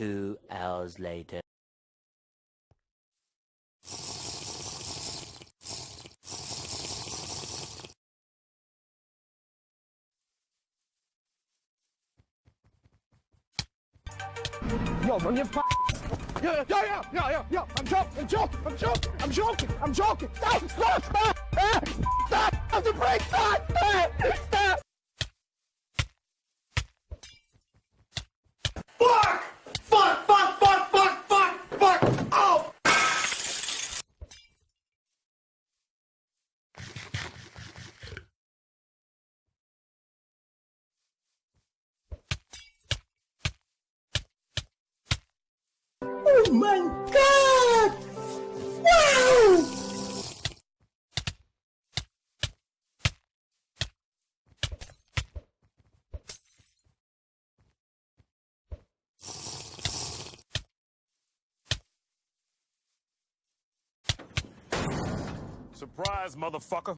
Two hours later. Yo, bro, you're f- Yo, yo, yo, yo, yo, yo, I'm joking, I'm joking, I'm joking, I'm joking, I'm joking. Stop, stop, stop, ah, stop, stop the brake, stop, stop, my god! Wow! Surprise, motherfucker.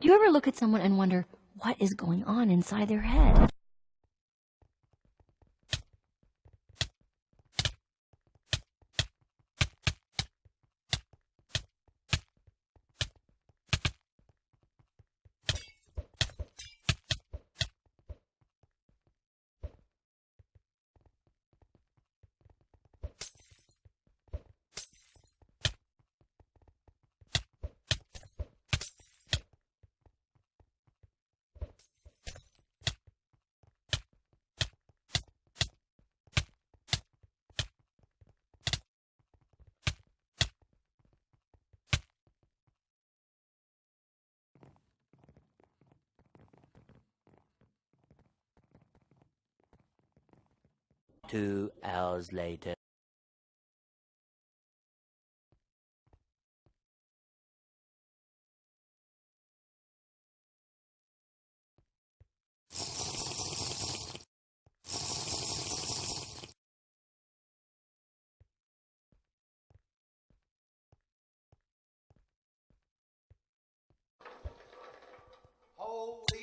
Do you ever look at someone and wonder what is going on inside their head? Two hours later. Holy